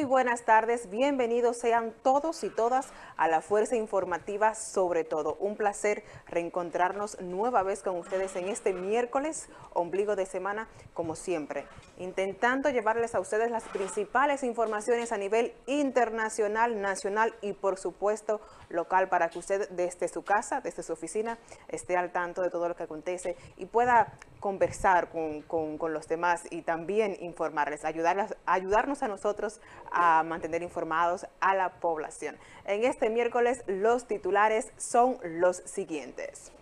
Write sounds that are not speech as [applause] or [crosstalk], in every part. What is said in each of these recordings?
Muy buenas tardes, bienvenidos sean todos y todas a la Fuerza Informativa sobre todo. Un placer reencontrarnos nueva vez con ustedes en este miércoles, ombligo de semana, como siempre, intentando llevarles a ustedes las principales informaciones a nivel internacional, nacional y por supuesto local para que usted desde su casa, desde su oficina, esté al tanto de todo lo que acontece y pueda conversar con, los demás y también informarles, ayudarles, ayudarnos a nosotros a mantener informados a la población. En este miércoles los titulares son los siguientes.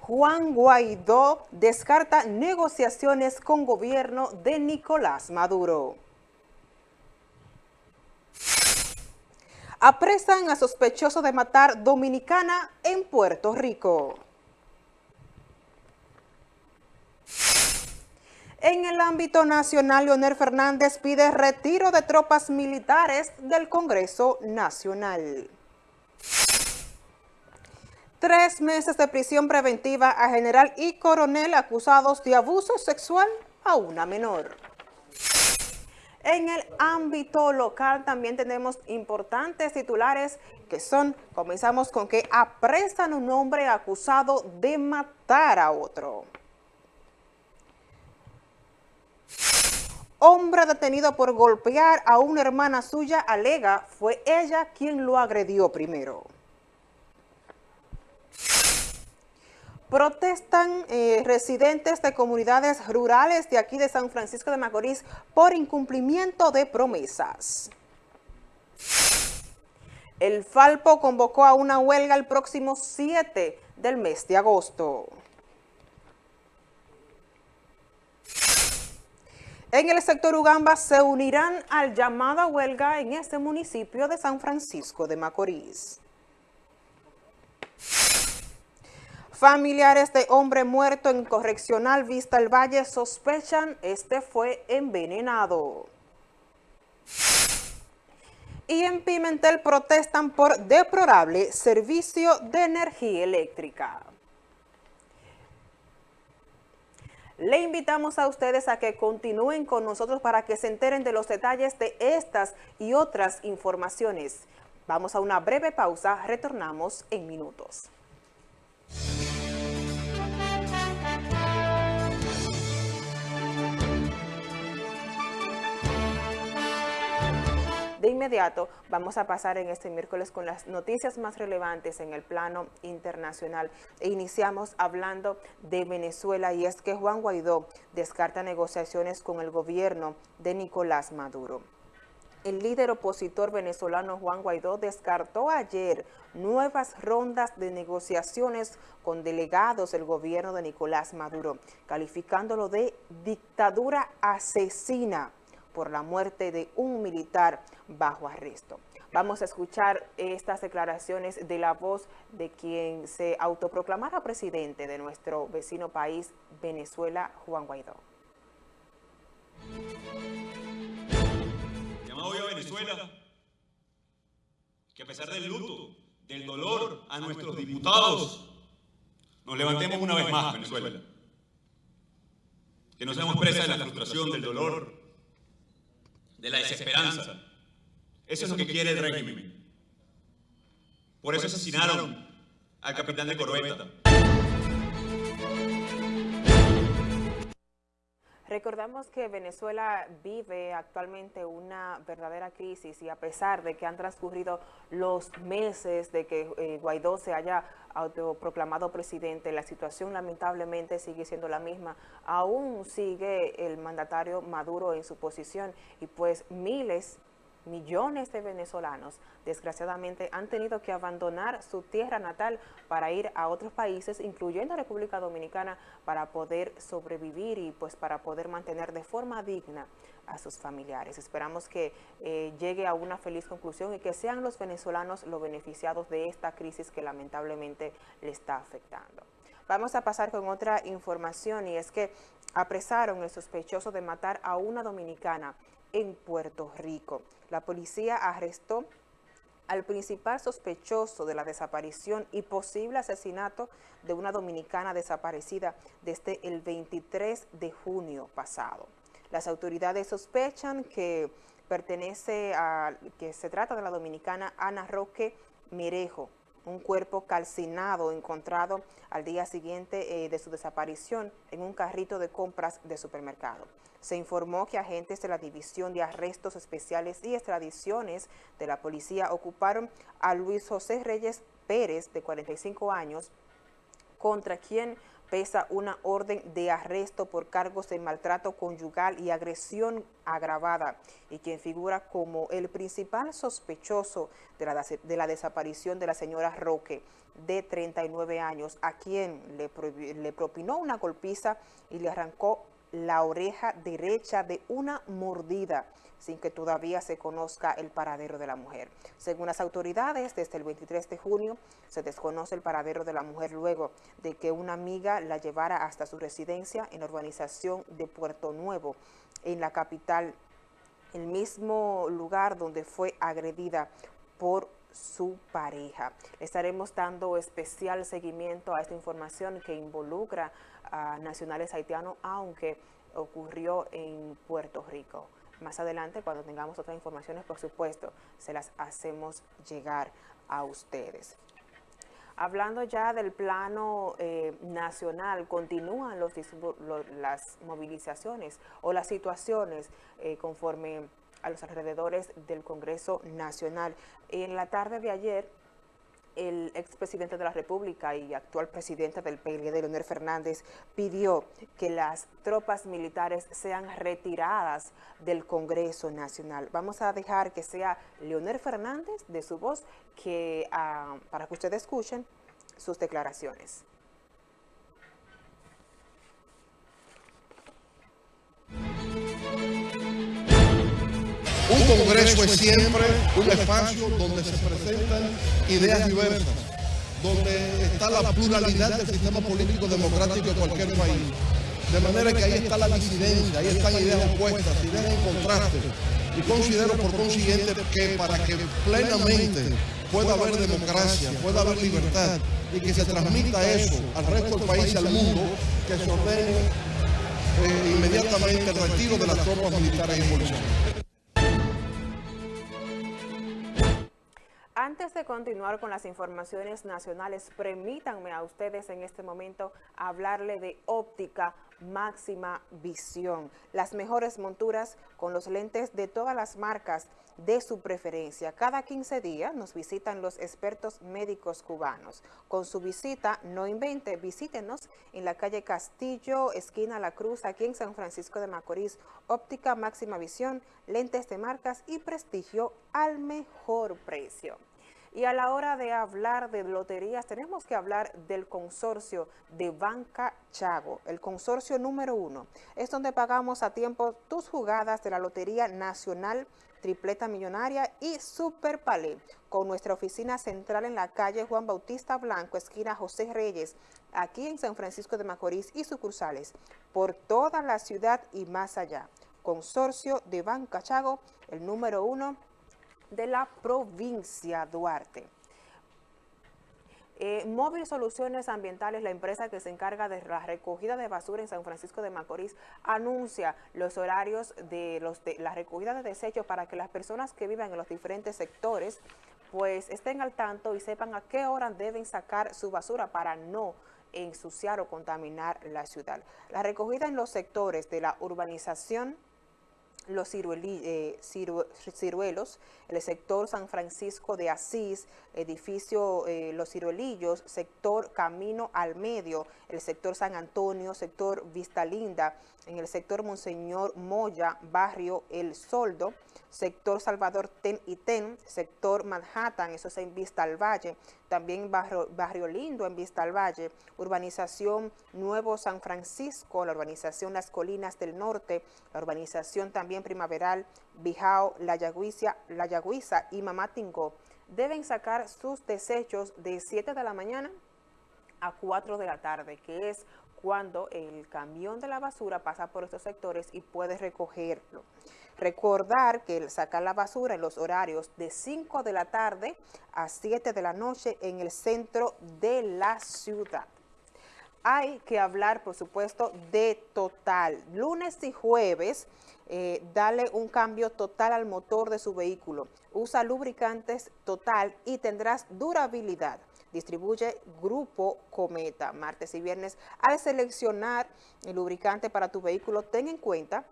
Juan Guaidó descarta negociaciones con gobierno de Nicolás Maduro. Apresan a sospechoso de matar dominicana en Puerto Rico. En el ámbito nacional, Leonel Fernández pide retiro de tropas militares del Congreso Nacional. Tres meses de prisión preventiva a general y coronel acusados de abuso sexual a una menor. En el ámbito local también tenemos importantes titulares que son, comenzamos con que apresan un hombre acusado de matar a otro. Hombre detenido por golpear a una hermana suya alega fue ella quien lo agredió primero. Protestan eh, residentes de comunidades rurales de aquí de San Francisco de Macorís por incumplimiento de promesas. El Falpo convocó a una huelga el próximo 7 del mes de agosto. En el sector Ugamba se unirán al llamado a huelga en este municipio de San Francisco de Macorís. Familiares de hombre muerto en correccional Vista el Valle sospechan este fue envenenado. Y en Pimentel protestan por deplorable servicio de energía eléctrica. Le invitamos a ustedes a que continúen con nosotros para que se enteren de los detalles de estas y otras informaciones. Vamos a una breve pausa, retornamos en minutos. De inmediato vamos a pasar en este miércoles con las noticias más relevantes en el plano internacional. E iniciamos hablando de Venezuela y es que Juan Guaidó descarta negociaciones con el gobierno de Nicolás Maduro. El líder opositor venezolano Juan Guaidó descartó ayer nuevas rondas de negociaciones con delegados del gobierno de Nicolás Maduro, calificándolo de dictadura asesina por la muerte de un militar bajo arresto. Vamos a escuchar estas declaraciones de la voz de quien se autoproclamara presidente de nuestro vecino país, Venezuela, Juan Guaidó. Llamado hoy a Venezuela que a pesar del luto, del dolor a nuestros diputados, nos levantemos una vez más, Venezuela. Que no seamos presas de la frustración, del dolor, de la desesperanza. Eso es lo que quiere el régimen. Por eso asesinaron al capitán de corbeta. Recordamos que Venezuela vive actualmente una verdadera crisis y a pesar de que han transcurrido los meses de que eh, Guaidó se haya autoproclamado presidente, la situación lamentablemente sigue siendo la misma. Aún sigue el mandatario Maduro en su posición y pues miles millones de venezolanos desgraciadamente han tenido que abandonar su tierra natal para ir a otros países, incluyendo República Dominicana, para poder sobrevivir y pues para poder mantener de forma digna a sus familiares. Esperamos que eh, llegue a una feliz conclusión y que sean los venezolanos los beneficiados de esta crisis que lamentablemente le está afectando. Vamos a pasar con otra información y es que apresaron el sospechoso de matar a una dominicana en Puerto Rico. La policía arrestó al principal sospechoso de la desaparición y posible asesinato de una dominicana desaparecida desde el 23 de junio pasado. Las autoridades sospechan que pertenece a, que se trata de la dominicana Ana Roque Mirejo, un cuerpo calcinado encontrado al día siguiente eh, de su desaparición en un carrito de compras de supermercado. Se informó que agentes de la División de Arrestos Especiales y Extradiciones de la policía ocuparon a Luis José Reyes Pérez, de 45 años, contra quien pesa una orden de arresto por cargos de maltrato conyugal y agresión agravada y quien figura como el principal sospechoso de la, de la desaparición de la señora Roque, de 39 años, a quien le, le propinó una golpiza y le arrancó la oreja derecha de una mordida sin que todavía se conozca el paradero de la mujer. Según las autoridades, desde el 23 de junio se desconoce el paradero de la mujer luego de que una amiga la llevara hasta su residencia en la urbanización de Puerto Nuevo, en la capital, el mismo lugar donde fue agredida por su pareja. Estaremos dando especial seguimiento a esta información que involucra a nacionales haitianos, aunque ocurrió en Puerto Rico. Más adelante, cuando tengamos otras informaciones, por supuesto, se las hacemos llegar a ustedes. Hablando ya del plano eh, nacional, continúan los, las movilizaciones o las situaciones eh, conforme a los alrededores del Congreso Nacional. En la tarde de ayer, el expresidente de la República y actual presidente del PLD, Leonel Fernández, pidió que las tropas militares sean retiradas del Congreso Nacional. Vamos a dejar que sea Leonel Fernández, de su voz, que, ah, para que ustedes escuchen sus declaraciones. Un congreso es siempre un espacio donde se presentan ideas diversas, donde está la pluralidad del sistema político democrático de cualquier país. De manera que ahí está la disidencia, ahí están ideas opuestas, ideas en contraste. Y considero por consiguiente que para que plenamente pueda haber democracia, pueda haber libertad y que se transmita eso al resto del país y al mundo, que se ordene eh, inmediatamente el retiro de las tropas militares y policiales. Continuar con las informaciones nacionales, permítanme a ustedes en este momento hablarle de óptica máxima visión. Las mejores monturas con los lentes de todas las marcas de su preferencia. Cada 15 días nos visitan los expertos médicos cubanos. Con su visita, no invente, visítenos en la calle Castillo, esquina La Cruz, aquí en San Francisco de Macorís. Óptica máxima visión, lentes de marcas y prestigio al mejor precio. Y a la hora de hablar de loterías, tenemos que hablar del consorcio de Banca Chago, el consorcio número uno. Es donde pagamos a tiempo tus jugadas de la Lotería Nacional, Tripleta Millonaria y Super Palé, con nuestra oficina central en la calle Juan Bautista Blanco, esquina José Reyes, aquí en San Francisco de Macorís y sucursales, por toda la ciudad y más allá. Consorcio de Banca Chago, el número uno de la provincia Duarte. Eh, Móvil Soluciones Ambientales, la empresa que se encarga de la recogida de basura en San Francisco de Macorís, anuncia los horarios de, los de la recogida de desechos para que las personas que vivan en los diferentes sectores pues estén al tanto y sepan a qué hora deben sacar su basura para no ensuciar o contaminar la ciudad. La recogida en los sectores de la urbanización los eh, ciruelos, el sector San Francisco de Asís, edificio eh, Los Ciruelillos, sector Camino al Medio, el sector San Antonio, sector Vista Linda, en el sector Monseñor Moya, barrio El Soldo, sector Salvador Ten y Ten, sector Manhattan, eso es en Vista al Valle, también barrio, barrio Lindo en Vista al Valle, urbanización Nuevo San Francisco, la urbanización Las Colinas del Norte, la urbanización también Primaveral, Bijao, La Yagüiza, La Yagüiza y Mamatingo, deben sacar sus desechos de 7 de la mañana a 4 de la tarde, que es cuando el camión de la basura pasa por estos sectores y puede recogerlo. Recordar que sacar la basura en los horarios de 5 de la tarde a 7 de la noche en el centro de la ciudad. hay que hablar, por supuesto, de total. Lunes y jueves, eh, dale un cambio total al motor de su vehículo. Usa lubricantes total y tendrás durabilidad. Distribuye Grupo Cometa. Martes y viernes, al seleccionar el lubricante para tu vehículo, ten en cuenta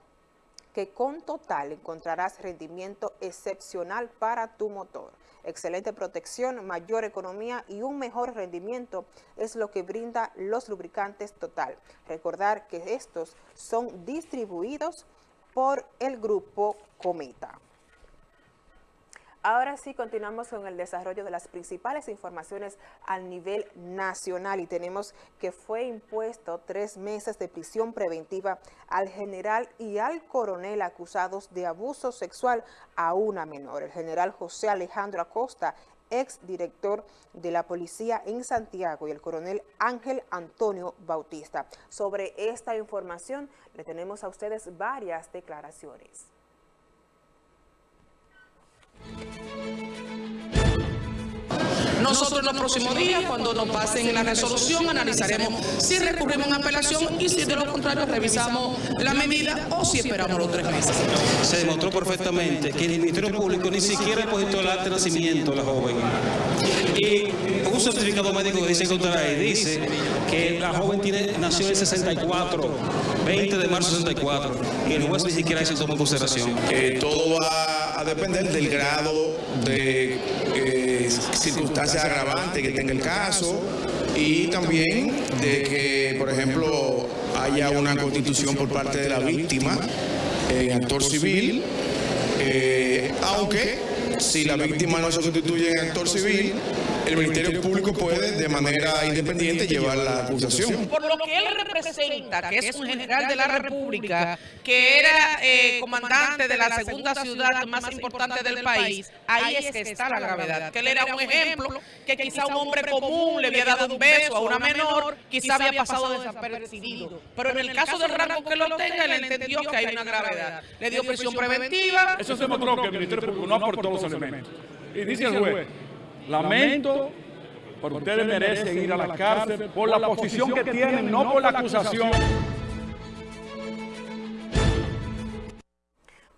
que con Total encontrarás rendimiento excepcional para tu motor. Excelente protección, mayor economía y un mejor rendimiento es lo que brinda los lubricantes Total. Recordar que estos son distribuidos por el grupo Cometa. Ahora sí, continuamos con el desarrollo de las principales informaciones a nivel nacional y tenemos que fue impuesto tres meses de prisión preventiva al general y al coronel acusados de abuso sexual a una menor. El general José Alejandro Acosta ex director de la policía en Santiago y el coronel Ángel Antonio Bautista. Sobre esta información le tenemos a ustedes varias declaraciones. Música Nosotros en los próximos días, cuando nos pasen la resolución, analizaremos si recurrimos a apelación y si de lo contrario revisamos la medida o si esperamos los tres meses. Se demostró perfectamente que el Ministerio Público ni siquiera ha puesto el acta de nacimiento de la joven. Y un certificado médico que dice contra ahí dice que la joven tiene, nació en 64, 20 de marzo de 64, y el juez ni siquiera se tomó en consideración. Eh, todo va a depender del grado de circunstancias agravantes que tenga el caso y también de que, por ejemplo, haya una constitución por parte de la víctima en actor civil, eh, aunque si la víctima no se constituye en actor civil, el Ministerio Público puede de manera independiente llevar la acusación. Por lo que él representa, que es un general de la República, que era eh, comandante de la segunda ciudad más importante del país, ahí es que está la gravedad. Que él era un ejemplo, que quizá un hombre común le había dado un beso a una menor, quizá había pasado desapercibido. Pero en el caso del rango que lo tenga, él entendió que hay una gravedad. Le dio prisión preventiva. Eso se demostró que el Ministerio Público no aportó los elementos. Y dice el juez, lamento, pero ustedes merecen ir a la cárcel por la posición que tienen, no por la acusación.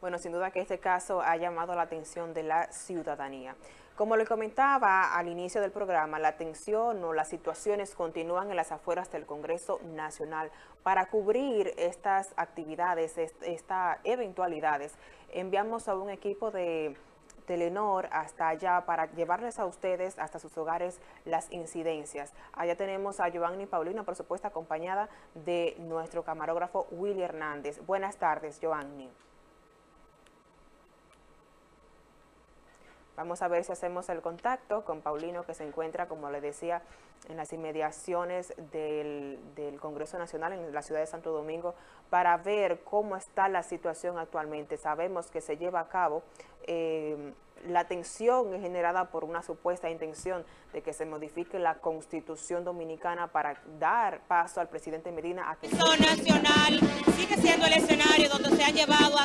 Bueno, sin duda que este caso ha llamado la atención de la ciudadanía. Como le comentaba al inicio del programa, la atención o las situaciones continúan en las afueras del Congreso Nacional. Para cubrir estas actividades, estas eventualidades, enviamos a un equipo de Telenor hasta allá para llevarles a ustedes hasta sus hogares las incidencias. Allá tenemos a Giovanni Paulino, por supuesto, acompañada de nuestro camarógrafo Willy Hernández. Buenas tardes, Giovanni. Vamos a ver si hacemos el contacto con Paulino, que se encuentra, como le decía, en las inmediaciones del, Congreso Nacional en la ciudad de Santo Domingo, para ver cómo está la situación actualmente. Sabemos que se lleva a cabo eh, la tensión generada por una supuesta intención de que se modifique la Constitución Dominicana para dar paso al presidente Medina a que... Nacional sigue siendo el escenario donde se han llevado a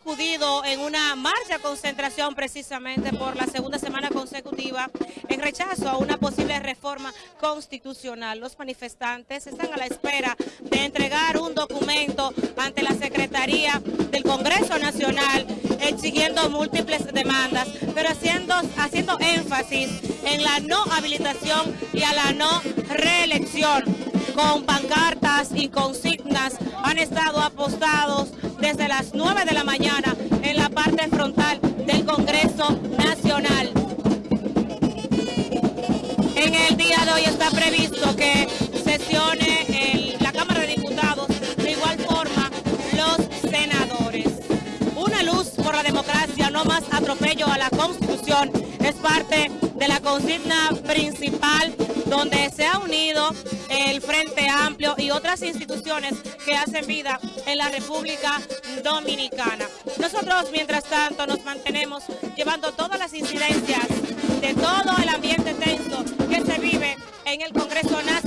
acudido en una marcha concentración precisamente por la segunda semana consecutiva en rechazo a una posible reforma constitucional. Los manifestantes están a la espera de entregar un documento ante la Secretaría del Congreso Nacional exigiendo múltiples demandas, pero haciendo, haciendo énfasis en la no habilitación y a la no reelección. Con pancartas y consignas han estado apostados desde las 9 de la mañana en la parte frontal del Congreso Nacional. En el día de hoy está previsto que sesione la Cámara de Diputados, de igual forma los senadores. Una luz por la democracia, no más atropello a la Constitución, es parte la consigna principal donde se ha unido el Frente Amplio y otras instituciones que hacen vida en la República Dominicana. Nosotros, mientras tanto, nos mantenemos llevando todas las incidencias de todo el ambiente tenso que se vive en el Congreso Nacional.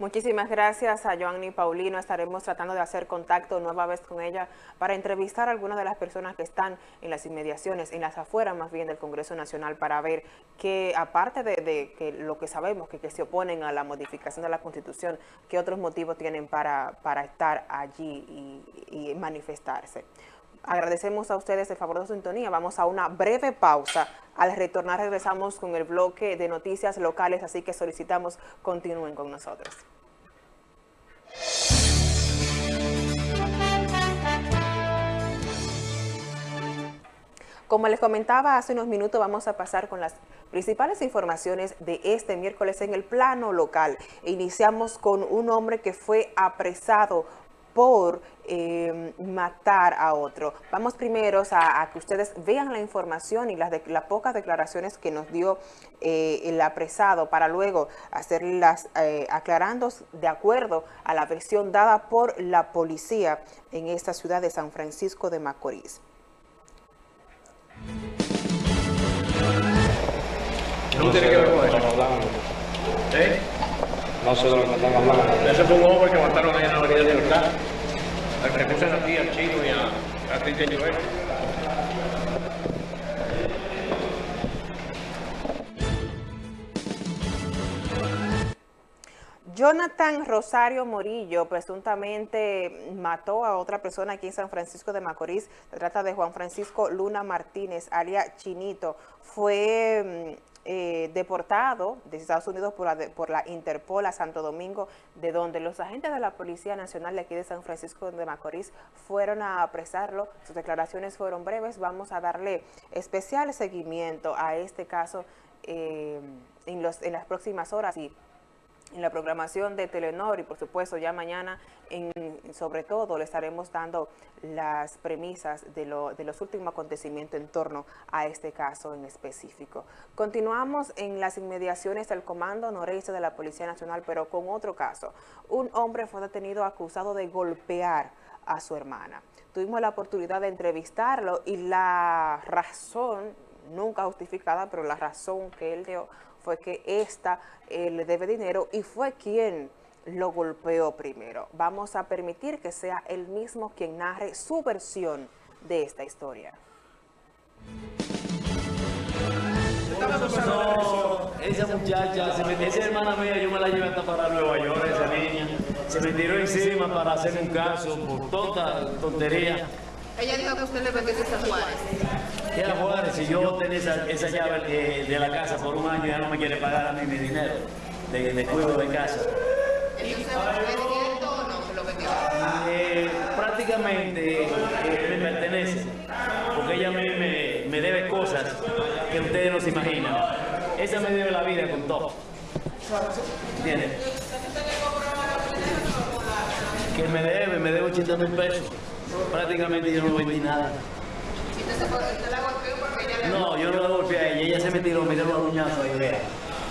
Muchísimas gracias a Joanny Paulino. Estaremos tratando de hacer contacto nueva vez con ella para entrevistar a algunas de las personas que están en las inmediaciones, en las afueras más bien del Congreso Nacional, para ver que aparte de, que lo que sabemos, que, que, se oponen a la modificación de la Constitución, qué otros motivos tienen para, para estar allí y, y manifestarse. Agradecemos a ustedes el favor de sintonía. Vamos a una breve pausa. Al retornar regresamos con el bloque de noticias locales, así que solicitamos continúen con nosotros. Como les comentaba hace unos minutos, vamos a pasar con las principales informaciones de este miércoles en el plano local. Iniciamos con un hombre que fue apresado por eh, matar a otro. Vamos primero a, que ustedes vean la información y las, las pocas declaraciones que nos dio eh, el apresado para luego hacerlas eh, aclarando de acuerdo a la versión dada por la policía en esta ciudad de San Francisco de Macorís. No tiene que ver con eso. ¿Eh? No sé de lo que están hablando. Ese fue un hombre que mataron ahí en la avenida de Libertad. Al que puse a ti, al chino y a, a Cristian Joel. Jonathan Rosario Morillo presuntamente mató a otra persona aquí en San Francisco de Macorís. Se trata de Juan Francisco Luna Martínez, alias Chinito. Fue mm, eh, deportado de Estados Unidos por la, por la Interpol a Santo Domingo, de donde los agentes de la Policía Nacional de aquí de San Francisco de Macorís fueron a apresarlo. Sus declaraciones fueron breves. Vamos a darle especial seguimiento a este caso eh, en, los, en las próximas horas y en la programación de Telenor y por supuesto ya mañana en, sobre todo le estaremos dando las premisas de, los últimos acontecimientos en torno a este caso en específico. Continuamos en las inmediaciones del Comando Noreste de la Policía Nacional, pero con otro caso. Un hombre fue detenido acusado de golpear a su hermana. Tuvimos la oportunidad de entrevistarlo y la razón, nunca justificada, pero la razón que él dio fue que esta eh, le debe dinero y fue quien lo golpeó primero. Vamos a permitir que sea él mismo quien narre su versión de esta historia. esa muchacha, se me, esa hermana mía, yo me la llevé hasta para Nueva York, esa niña. Se me tiró encima para hacer un caso por toda tontería. Ella dijo que usted le vendió a Juárez. ¿Qué a Juárez? Si yo tenía esa, esa llave de, de, la casa por un año, ya no me quiere pagar a mí mi dinero de, de cuidado de casa. Eh, prácticamente eh, me pertenece, porque ella me, me, me debe cosas que ustedes no se imaginan. Esa me debe la vida con todo. ¿Entiendes? Que me debe, me debe 80 mil pesos prácticamente yo no vendí nada. No, yo no la golpeé a ella, ella se me tiró, me dio los uñazos ahí, vea.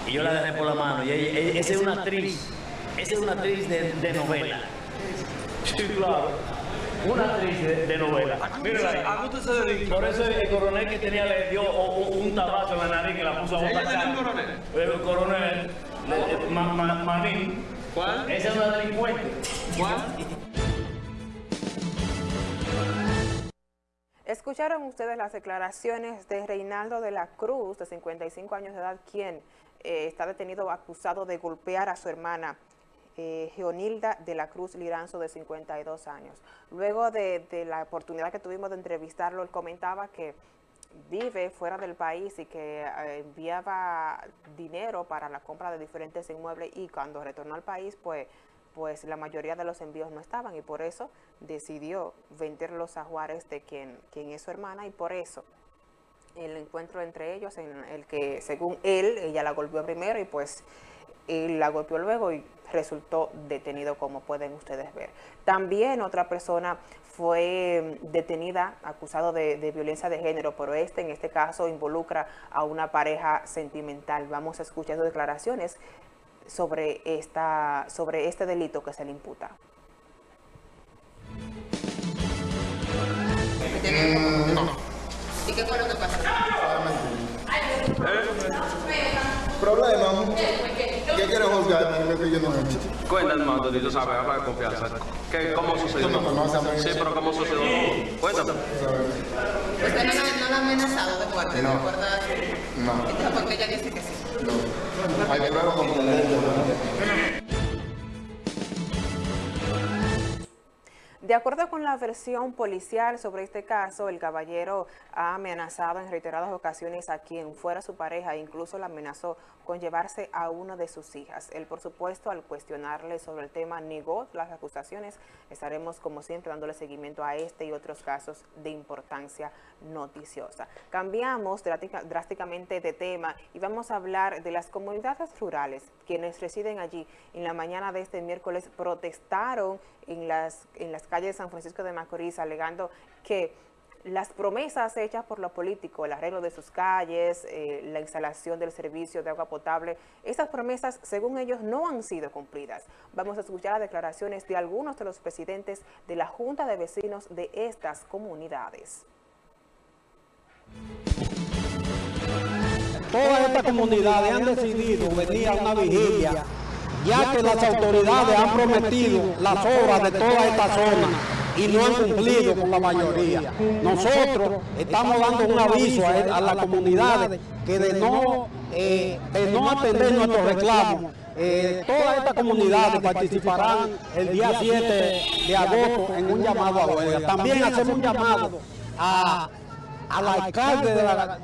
Y yo la dejé por la mano. Y ella, esa es una actriz, esa es una actriz de, de novela. Sí, claro. Una actriz de, de novela. Mira, ¿a se dedica? Por eso el coronel que tenía le dio un tabazo en la nariz que la puso a botar. ¿Ella un coronel? El coronel, Manín. ¿Cuál? Esa es una delincuente. ¿Cuál? [laughs] Escucharon ustedes las declaraciones de Reinaldo de la Cruz, de 55 años de edad, quien eh, está detenido acusado de golpear a su hermana eh, Geonilda de la Cruz Liranzo, de 52 años. Luego de, la oportunidad que tuvimos de entrevistarlo, él comentaba que vive fuera del país y que eh, enviaba dinero para la compra de diferentes inmuebles y cuando retornó al país, pues pues la mayoría de los envíos no estaban y por eso decidió venderlos a Juárez de quien, quien es su hermana y por eso el encuentro entre ellos en el que según él, ella la golpeó primero y pues él la golpeó luego y resultó detenido como pueden ustedes ver. También otra persona fue detenida acusado de, de, violencia de género, pero este en este caso involucra a una pareja sentimental. Vamos a escuchar sus declaraciones sobre, esta, sobre este delito que se le imputa. ¿Y qué fue lo que pasó? Problema. ¿qué quieres juzgar lo que yo no he hecho? Cuéntame, hermano, tú sabes, habla de confianza. ¿Qué, ¿Cómo sucedió? Sí, pero ¿cómo sucedió? Cuéntame. ¿Usted amenazado de muerte? No. ¿De acuerdo a su- No, Entonces, ¿por qué ella dice que sí? no. Hay pruebas contundentes. De acuerdo con la versión policial sobre este caso, el caballero ha amenazado en reiteradas ocasiones a quien fuera su pareja e incluso la amenazó con llevarse a una de sus hijas. Él, por supuesto, al cuestionarle sobre el tema, negó las acusaciones. Estaremos, como siempre, dándole seguimiento a este y otros casos de importancia noticiosa. Cambiamos drástica- drásticamente de tema y vamos a hablar de las comunidades rurales. Quienes residen allí en la mañana de este miércoles protestaron en las, en las calles de San Francisco de Macorís alegando que las promesas hechas por los políticos, el arreglo de sus calles, eh, la instalación del servicio de agua potable, esas promesas, según ellos, no han sido cumplidas. Vamos a escuchar las declaraciones de algunos de los presidentes de la Junta de Vecinos de estas comunidades. Todas estas comunidades han decidido venir a una vigilia, ya que las autoridades han prometido las obras de toda esta zona y no han cumplido con la mayoría. Nosotros estamos dando un aviso a, a las comunidades que de no, eh, de no atender nuestros reclamos, eh, todas estas comunidades participarán el día 7 de agosto en un llamado a huelga. También hacemos un llamado a al alcalde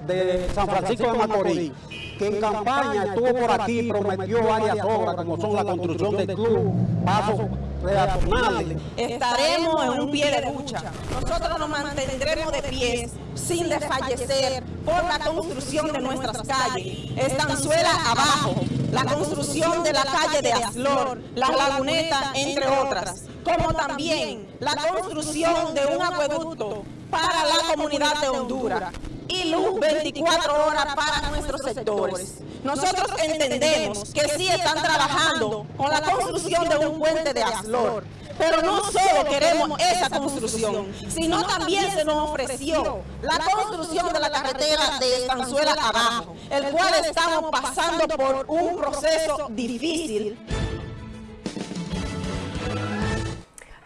de, de San Francisco de Macorís, que en campaña estuvo por aquí y prometió varias obras, como son la construcción del club, pasos peatonales. estaremos en un pie de lucha. Nosotros nos mantendremos de pies sin desfallecer por la construcción de nuestras calles. Estanzuela abajo, la construcción de la calle de Aslor, la laguneta, entre otras, como también la construcción de un acueducto para la comunidad de Honduras y luz 24 horas para nuestros sectores. Nosotros entendemos que sí están trabajando con la construcción de un puente de Aslor, pero no solo queremos esa construcción, sino también se nos ofreció la construcción de la carretera de Estanzuela abajo, el cual estamos pasando por un proceso difícil.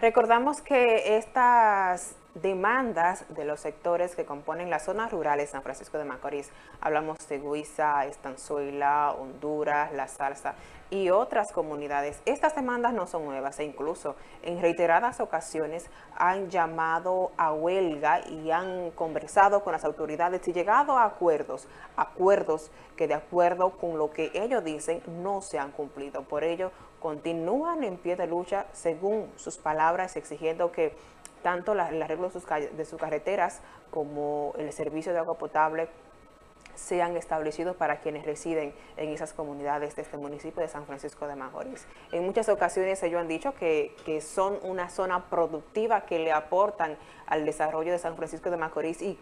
Recordamos que estas demandas de los sectores que componen las zonas rurales de San Francisco de Macorís, hablamos de Guisa, Estanzuela, Honduras, La Salsa y otras comunidades. Estas demandas no son nuevas e incluso en reiteradas ocasiones han llamado a huelga y han conversado con las autoridades y llegado a acuerdos, acuerdos que de acuerdo con lo que ellos dicen no se han cumplido. Por ello, continúan en pie de lucha según sus palabras, exigiendo que tanto la- el arreglo de sus, carreteras como el servicio de agua potable sean establecidos para quienes residen en esas comunidades de este municipio de San Francisco de Macorís. En muchas ocasiones ellos han dicho que, que son una zona productiva que le aportan al desarrollo de San Francisco de Macorís y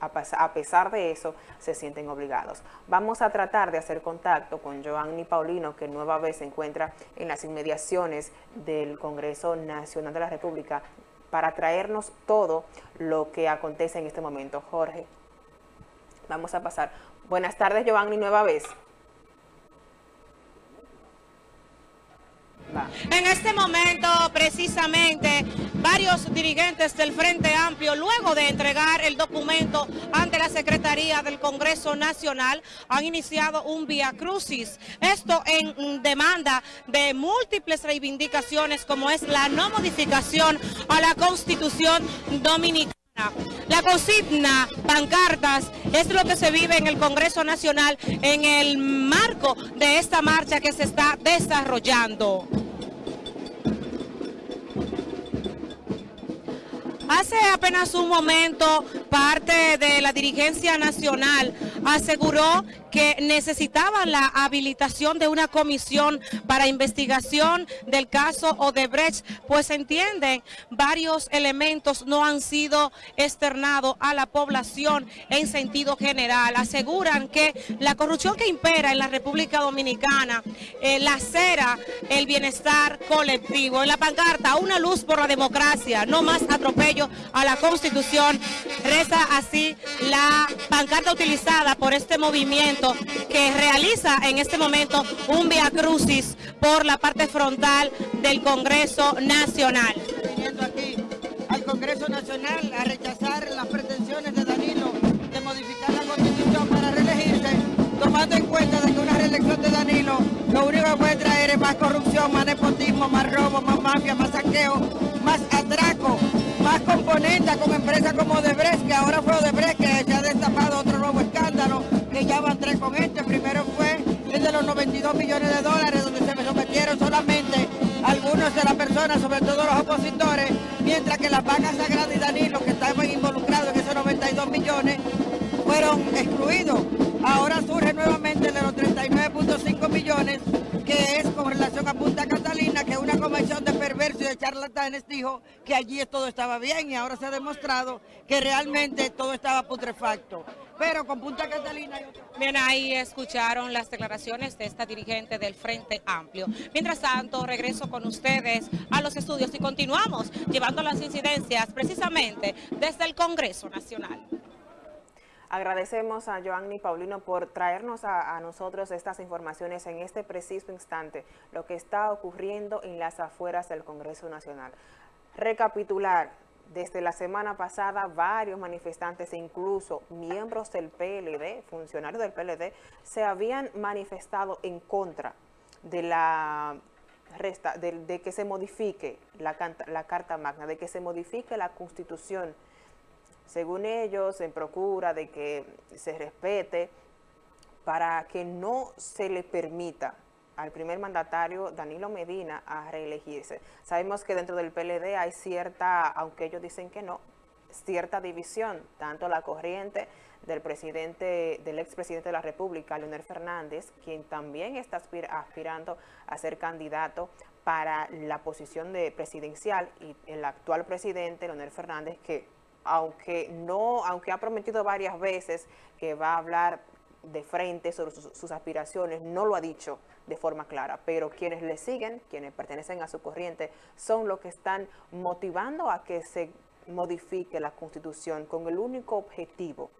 a, pesar de eso se sienten obligados. Vamos a tratar de hacer contacto con Joanny Paulino, que nueva vez se encuentra en las inmediaciones del Congreso Nacional de la República, para traernos todo lo que acontece en este momento. Jorge. Vamos a pasar. Buenas tardes, Giovanni, nueva vez. En este momento, precisamente, varios dirigentes del Frente Amplio, luego de entregar el documento ante la Secretaría del Congreso Nacional, han iniciado un vía crucis. Esto en demanda de múltiples reivindicaciones, como es la no modificación a la Constitución Dominicana. La consigna, pancartas, es lo que se vive en el Congreso Nacional en el marco de esta marcha que se está desarrollando. Hace apenas un momento, parte de la dirigencia nacional aseguró que necesitaban la habilitación de una comisión para investigación del caso Odebrecht, pues entienden varios elementos no han sido externados a la población en sentido general. Aseguran que la corrupción que impera en la República Dominicana eh, lacera el bienestar colectivo. En la pancarta, una luz por la democracia, no más atropello a la Constitución. Reza así la pancarta utilizada por este movimiento que realiza en este momento un via crucis por la parte frontal del Congreso Nacional. Viniendo aquí al Congreso Nacional a rechazar las pretensiones de Danilo de modificar la constitución para reelegirse, tomando en cuenta de que una reelección de Danilo lo único que puede traer es más corrupción, más nepotismo, más robo, más mafia, más saqueo, más atraco, más componentes con empresas como Odebrecht, que ahora fue Odebrecht que se ha destapado otro nuevo escándalo, que ya van tres con este. Primero fue el de los 92 millones de dólares, donde se sometieron solamente algunos de las personas, sobre todo los opositores, mientras que las vacas sagradas y Danilo, que estaban involucrados en esos 92 millones, fueron excluidos. Ahora surge nuevamente el de los 39.5 millones, que es con relación a Punta Catalina, que una convención de y de charlatanes dijo que allí todo estaba bien y ahora se ha demostrado que realmente todo estaba putrefacto. Pero con Punta Catalina... Bien, ahí escucharon las declaraciones de esta dirigente del Frente Amplio. Mientras tanto, regreso con ustedes a los estudios y continuamos llevando las incidencias precisamente desde el Congreso Nacional. Agradecemos a Joanny Paulino por traernos a, nosotros estas informaciones en este preciso instante, lo que está ocurriendo en las afueras del Congreso Nacional. Recapitular, desde la semana pasada varios manifestantes incluso miembros del PLD, funcionarios del PLD, se habían manifestado en contra de la resta, de, que se modifique la Carta Magna, de que se modifique la Constitución según ellos, en procura de que se respete para que no se le permita al primer mandatario Danilo Medina a reelegirse. Sabemos que dentro del PLD hay cierta, aunque ellos dicen que no, cierta división, tanto la corriente del presidente, del expresidente de la República, Leonel Fernández, quien también está aspir- aspirando a ser candidato para la posición de presidencial y el actual presidente, Leonel Fernández, que aunque no, aunque ha prometido varias veces que va a hablar de frente sobre sus, aspiraciones, no lo ha dicho de forma clara, pero quienes le siguen, quienes pertenecen a su corriente, son los que están motivando a que se modifique la constitución con el único objetivo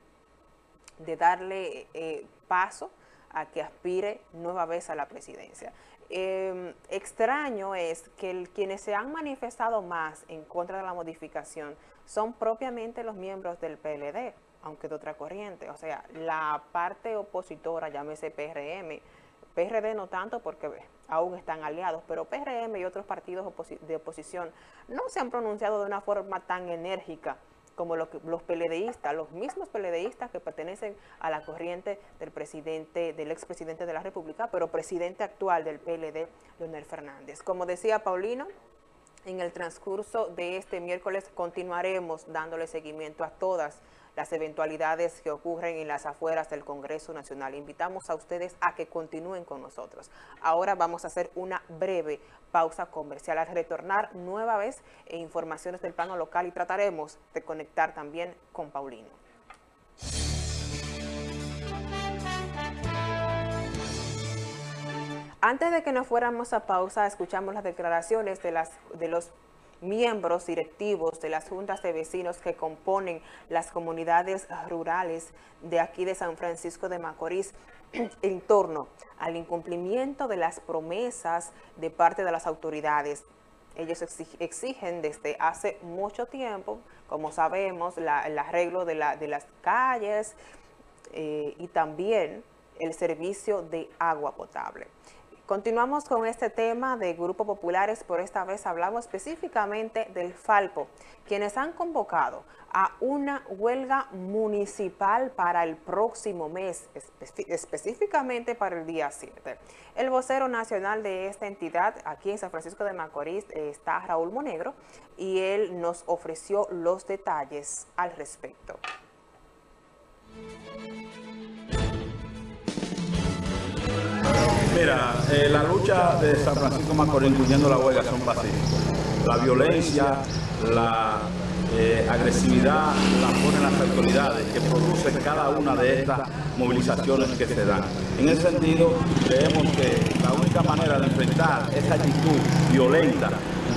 de darle eh, paso a que aspire nueva vez a la presidencia. Eh, extraño es que quienes se han manifestado más en contra de la modificación son propiamente los miembros del PLD, aunque de otra corriente. O sea, la parte opositora, llámese PRM, PRD no tanto porque aún están aliados, pero PRM y otros partidos oposi- de oposición no se han pronunciado de una forma tan enérgica como lo que- los PLDistas, los mismos PLDistas que pertenecen a la corriente del presidente, del expresidente de la República, pero presidente actual del PLD, Leonel Fernández. Como decía Paulino, en el transcurso de este miércoles continuaremos dándole seguimiento a todas las eventualidades que ocurren en las afueras del Congreso Nacional. Invitamos a ustedes a que continúen con nosotros. Ahora vamos a hacer una breve pausa comercial. Al retornar nueva vez e informaciones del plano local y trataremos de conectar también con Paulino. Antes de que nos fuéramos a pausa, escuchamos las declaraciones de, las, de los miembros directivos de las juntas de vecinos que componen las comunidades rurales de aquí de San Francisco de Macorís [clears throat] en torno al incumplimiento de las promesas de parte de las autoridades. Ellos exig- exigen desde hace mucho tiempo, como sabemos, la- el arreglo de las calles eh, y también el servicio de agua potable. Continuamos con este tema de Grupo Populares, por esta vez hablamos específicamente del Falpo, quienes han convocado a una huelga municipal para el próximo mes, espe- específicamente para el día 7. El vocero nacional de esta entidad, aquí en San Francisco de Macorís, está Raúl Monegro, y él nos ofreció los detalles al respecto. Mira, eh, la lucha de San Francisco Macorís, incluyendo la huelga, son pacíficas. La violencia, la eh, agresividad la ponen las autoridades que producen cada una de estas movilizaciones que se dan. En ese sentido, creemos que la única manera de enfrentar esa actitud violenta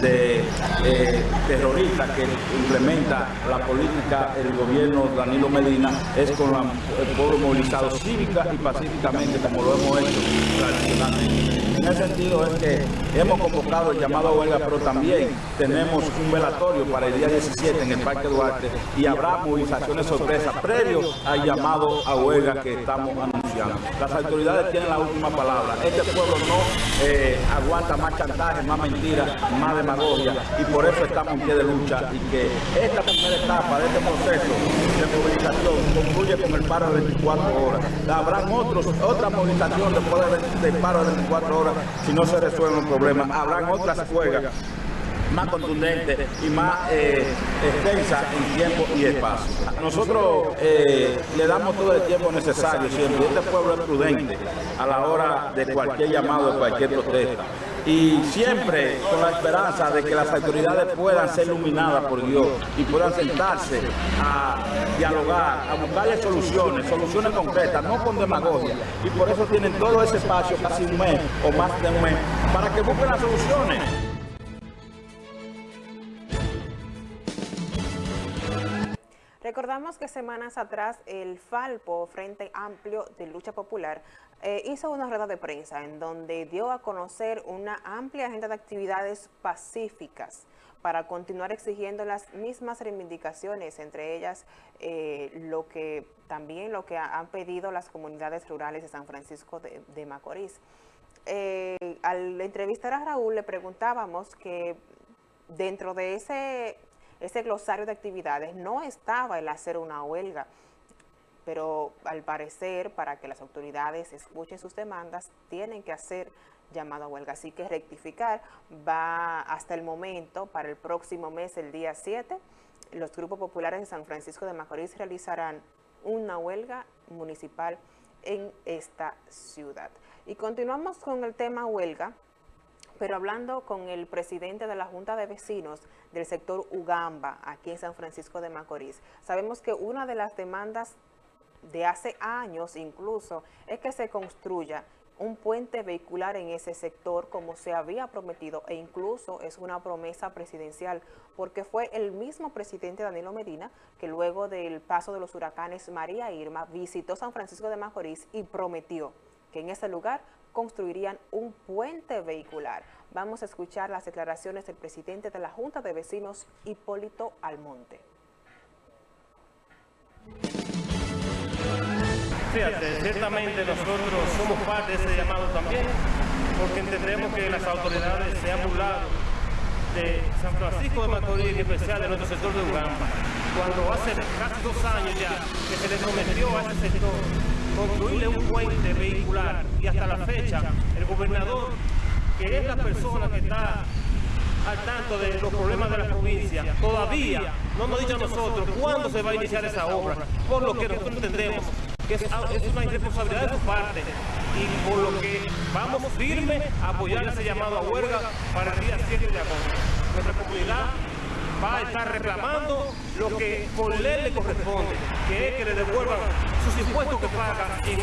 de eh, terrorista que implementa la política el gobierno Danilo Medina es con la- el pueblo movilizado cívica y pacíficamente como lo hemos hecho tradicionalmente. En ese sentido es que hemos convocado el llamado a huelga, pero también tenemos un velatorio para el día 17 en el Parque Duarte y habrá movilizaciones sorpresas previo al llamado a huelga que estamos anunciando. Las autoridades tienen la última palabra. Este pueblo no eh, aguanta más chantaje, más mentiras, más demagogia y por eso estamos en pie de lucha y que esta primera etapa de este proceso de movilización concluye con el paro de 24 horas. Habrán otros, otra movilización después del, del paro de 24 horas si no se resuelven los problemas. Habrán otras huelgas más contundentes y más eh, extensas en tiempo y espacio. Nosotros eh, le damos todo el tiempo necesario siempre. Este pueblo es prudente a la hora de cualquier llamado, de cualquier protesta. Y siempre con la esperanza de que las autoridades puedan ser iluminadas por Dios y puedan sentarse a dialogar, a buscarle soluciones, soluciones concretas, no con demagogia. Y por eso tienen todo ese espacio, casi un mes o más de un mes, para que busquen las soluciones. Recordamos que semanas atrás el Falpo, Frente Amplio de Lucha Popular, eh, hizo una rueda de prensa en donde dio a conocer una amplia agenda de actividades pacíficas para continuar exigiendo las mismas reivindicaciones, entre ellas eh, lo que también lo que ha- han pedido las comunidades rurales de San Francisco de, de Macorís. Eh, al entrevistar a Raúl le preguntábamos que dentro de ese, ese glosario de actividades no estaba el hacer una huelga, pero al parecer para que las autoridades escuchen sus demandas tienen que hacer llamado a huelga. Así que rectificar va hasta el momento, para el próximo mes, el día 7, los grupos populares de San Francisco de Macorís realizarán una huelga municipal en esta ciudad. Y continuamos con el tema huelga, pero hablando con el presidente de la Junta de Vecinos del sector Ugamba, aquí en San Francisco de Macorís. Sabemos que una de las demandas de hace años incluso es que se construya un puente vehicular en ese sector como se había prometido e incluso es una promesa presidencial porque fue el mismo presidente Danilo Medina que luego del paso de los huracanes María Irma visitó San Francisco de Macorís y prometió que en ese lugar construirían un puente vehicular. Vamos a escuchar las declaraciones del presidente de la Junta de Vecinos, Hipólito Almonte. Fíjate, ciertamente nosotros somos parte de ese llamado también, porque entendemos que las autoridades se han burlado de San Francisco de Macorís, en especial de nuestro sector de Ugamba, cuando hace casi dos años ya que se le prometió a ese sector construirle un puente vehicular. Y hasta la fecha el gobernador, que es la persona que está al tanto de los problemas de la provincia, todavía no nos ha dicho a nosotros cuándo se va a iniciar esa obra, por lo que nosotros entendemos que es, una irresponsabilidad de su parte. Y por lo que vamos firme a apoyar ese llamado a huelga para el día 7 de agosto. Nuestra comunidad va a estar reclamando lo que por ley le corresponde, que es que le devuelvan sus impuestos que pagan en.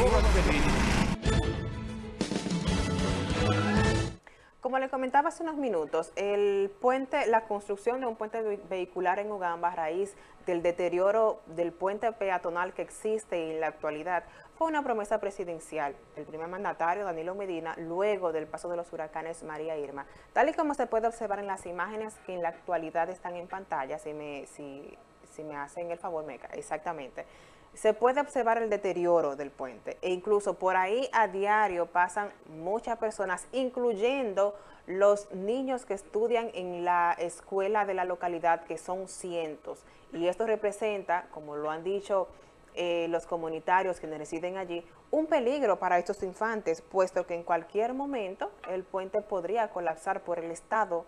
Como le comentaba hace unos minutos, el puente, la construcción de un puente ve- vehicular en Ugamba a raíz del deterioro del puente peatonal que existe en la actualidad fue una promesa presidencial del primer mandatario Danilo Medina luego del paso de los huracanes María Irma. Tal y como se puede observar en las imágenes que en la actualidad están en pantalla, si me, si, si me hacen el favor, Meca, exactamente. Se puede observar el deterioro del puente e incluso por ahí a diario pasan muchas personas, incluyendo los niños que estudian en la escuela de la localidad, que son cientos. Y esto representa, como lo han dicho eh, los comunitarios que residen allí, un peligro para estos infantes, puesto que en cualquier momento el puente podría colapsar por el estado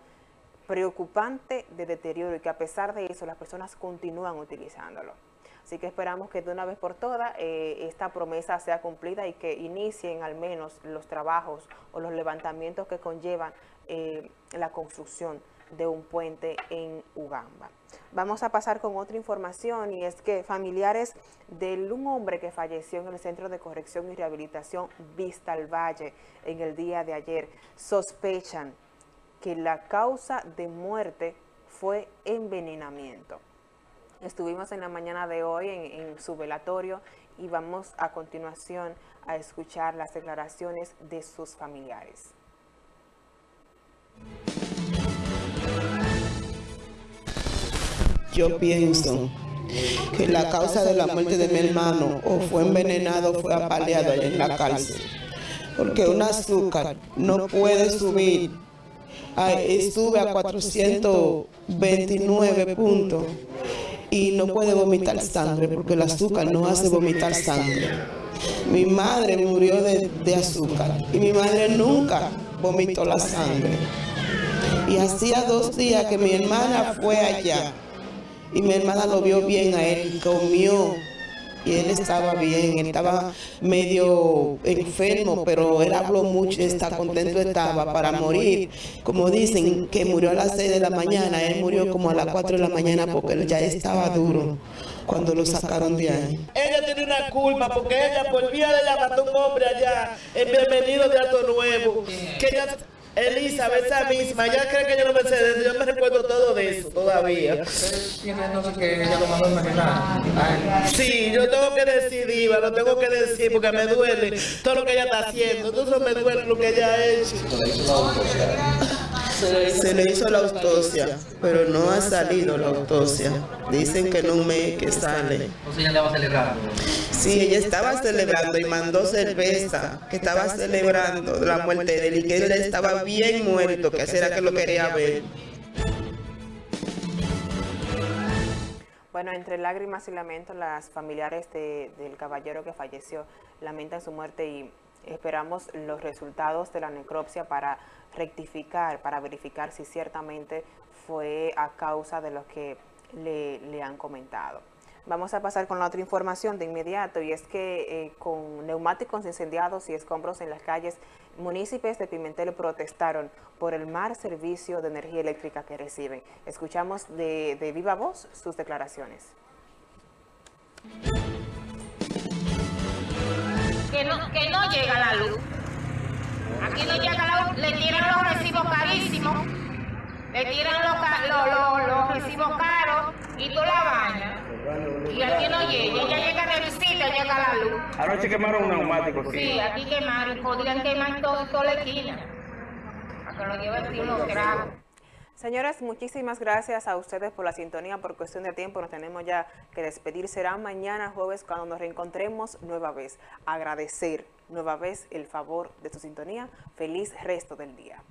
preocupante de deterioro y que a pesar de eso las personas continúan utilizándolo. Así que esperamos que de una vez por todas eh, esta promesa sea cumplida y que inicien al menos los trabajos o los levantamientos que conllevan eh, la construcción de un puente en Ugamba. Vamos a pasar con otra información y es que familiares de un hombre que falleció en el Centro de Corrección y Rehabilitación Vista al Valle en el día de ayer sospechan que la causa de muerte fue envenenamiento. Estuvimos en la mañana de hoy en, su velatorio y vamos a continuación a escuchar las declaraciones de sus familiares. Yo pienso que la causa de la muerte de mi hermano o fue envenenado o fue apaleado en la cárcel. Porque un azúcar no puede subir, a, sube a 429 puntos y no puede vomitar sangre porque el azúcar no hace vomitar sangre. Mi madre murió de, de azúcar y mi madre nunca vomitó la sangre. Y hacía dos días que mi hermana fue allá y mi hermana lo vio bien a él, comió y él estaba bien, estaba medio enfermo, pero él habló mucho, está contento estaba para morir. Como dicen que murió a las 6 de la mañana, él murió como a las 4 de la mañana porque él ya estaba duro cuando lo sacaron de ahí. Ella tiene una culpa porque ella por vía de ella mató un hombre allá, en Bienvenido de Alto Nuevo, que ella Elizabeth, esa misma, ya cree que yo no me sé de eso, yo me recuerdo todo de eso todavía. Sí, yo tengo que decir, Diva, lo tengo que decir porque me duele todo lo que ella está haciendo, entonces me duele lo que ella ha hecho. Se le hizo la autopsia, pero no ha salido la autopsia. Dicen que no me que sale. O sea, ella estaba celebrando. Sí, ella estaba celebrando y mandó cerveza, que estaba celebrando la muerte de él y que él estaba bien muerto, que será que lo quería ver. Bueno, entre lágrimas y lamentos, las familiares de, del caballero que falleció lamentan su muerte y esperamos los resultados de la necropsia para rectificar, para verificar si ciertamente fue a causa de lo que le, han comentado. Vamos a pasar con la otra información de inmediato y es que eh, con neumáticos incendiados y escombros en las calles, municipios de Pimentel protestaron por el mal servicio de energía eléctrica que reciben. Escuchamos de, de viva voz sus declaraciones. Que no, que no llega la luz. Aquí no llega la luz, le tiran los recibos carísimos, le tiran los, los, los, los recibos caros y tú la bañas. Y aquí no llega, ella llega de visita, llega la luz. Anoche quemaron un neumático, sí. Sí, aquí quemaron, podrían quemar todo, toda la esquina. A que lo lleven unos tragos. Señores, muchísimas gracias a ustedes por la sintonía. Por cuestión de tiempo nos tenemos ya que despedir. Será mañana jueves cuando nos reencontremos nueva vez. Agradecer nueva vez el favor de su sintonía. Feliz resto del día.